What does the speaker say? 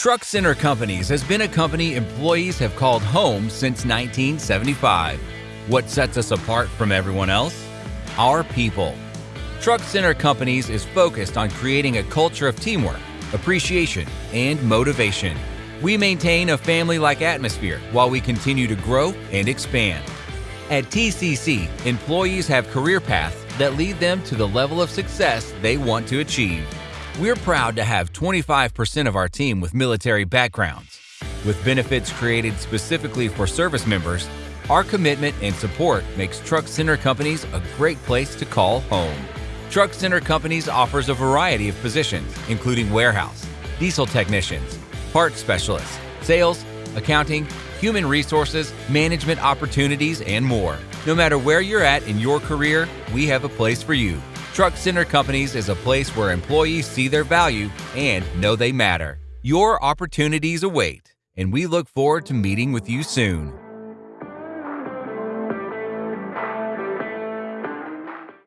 Truck Center Companies has been a company employees have called home since 1975. What sets us apart from everyone else? Our people. Truck Center Companies is focused on creating a culture of teamwork, appreciation, and motivation. We maintain a family like atmosphere while we continue to grow and expand. At TCC, employees have career paths that lead them to the level of success they want to achieve. We're proud to have 25% of our team with military backgrounds. With benefits created specifically for service members, our commitment and support makes Truck Center Companies a great place to call home. Truck Center Companies offers a variety of positions, including warehouse, diesel technicians, parts specialists, sales, accounting, human resources, management opportunities, and more. No matter where you're at in your career, we have a place for you. Truck Center Companies is a place where employees see their value and know they matter. Your opportunities await, and we look forward to meeting with you soon.